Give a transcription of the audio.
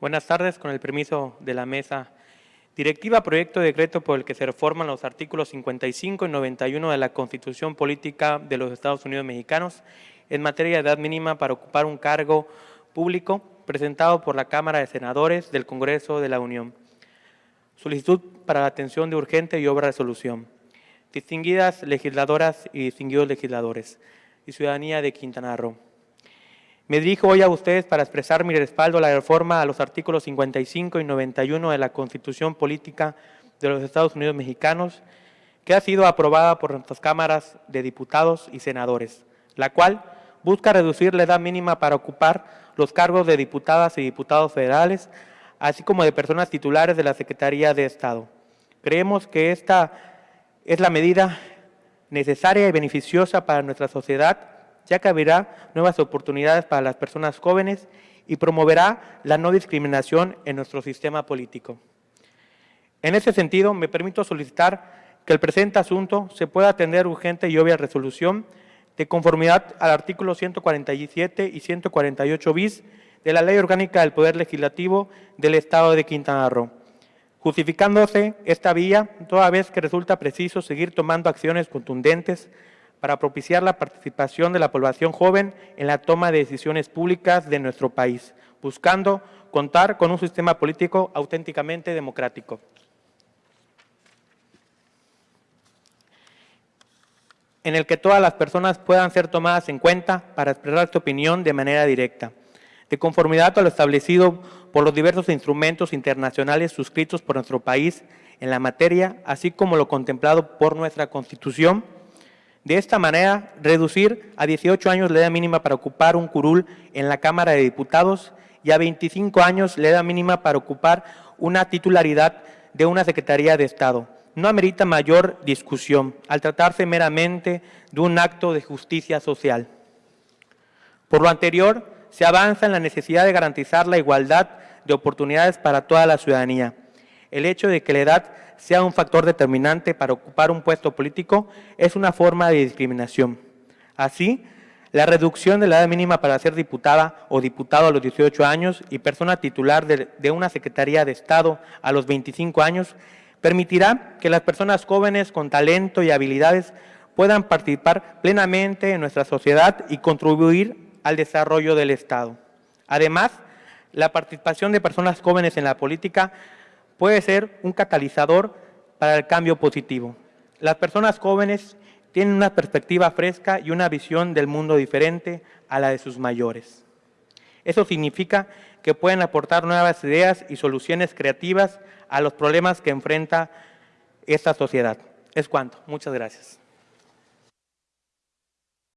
Buenas tardes, con el permiso de la mesa. Directiva proyecto de decreto por el que se reforman los artículos 55 y 91 de la Constitución Política de los Estados Unidos Mexicanos en materia de edad mínima para ocupar un cargo público presentado por la Cámara de Senadores del Congreso de la Unión. Solicitud para la atención de urgente y obra de resolución. Distinguidas legisladoras y distinguidos legisladores y ciudadanía de Quintana Roo. Me dirijo hoy a ustedes para expresar mi respaldo a la reforma a los artículos 55 y 91 de la Constitución Política de los Estados Unidos Mexicanos, que ha sido aprobada por nuestras cámaras de diputados y senadores, la cual busca reducir la edad mínima para ocupar los cargos de diputadas y diputados federales, así como de personas titulares de la Secretaría de Estado. Creemos que esta es la medida necesaria y beneficiosa para nuestra sociedad ya que abrirá nuevas oportunidades para las personas jóvenes y promoverá la no discriminación en nuestro sistema político. En ese sentido, me permito solicitar que el presente asunto se pueda atender urgente y obvia resolución de conformidad al artículo 147 y 148 bis de la Ley Orgánica del Poder Legislativo del Estado de Quintana Roo, justificándose esta vía toda vez que resulta preciso seguir tomando acciones contundentes para propiciar la participación de la población joven en la toma de decisiones públicas de nuestro país, buscando contar con un sistema político auténticamente democrático. en el que todas las personas puedan ser tomadas en cuenta para expresar su opinión de manera directa, de conformidad a lo establecido por los diversos instrumentos internacionales suscritos por nuestro país en la materia, así como lo contemplado por nuestra Constitución, de esta manera, reducir a 18 años la edad mínima para ocupar un curul en la Cámara de Diputados y a 25 años la edad mínima para ocupar una titularidad de una Secretaría de Estado. No amerita mayor discusión al tratarse meramente de un acto de justicia social. Por lo anterior, se avanza en la necesidad de garantizar la igualdad de oportunidades para toda la ciudadanía. El hecho de que la edad sea un factor determinante para ocupar un puesto político es una forma de discriminación. Así, la reducción de la edad mínima para ser diputada o diputado a los 18 años y persona titular de, una Secretaría de Estado a los 25 años permitirá que las personas jóvenes con talento y habilidades puedan participar plenamente en nuestra sociedad y contribuir al desarrollo del Estado. Además, la participación de personas jóvenes en la política puede ser un catalizador para el cambio positivo. Las personas jóvenes tienen una perspectiva fresca y una visión del mundo diferente a la de sus mayores. Eso significa que pueden aportar nuevas ideas y soluciones creativas a los problemas que enfrenta esta sociedad. Es cuanto. Muchas gracias.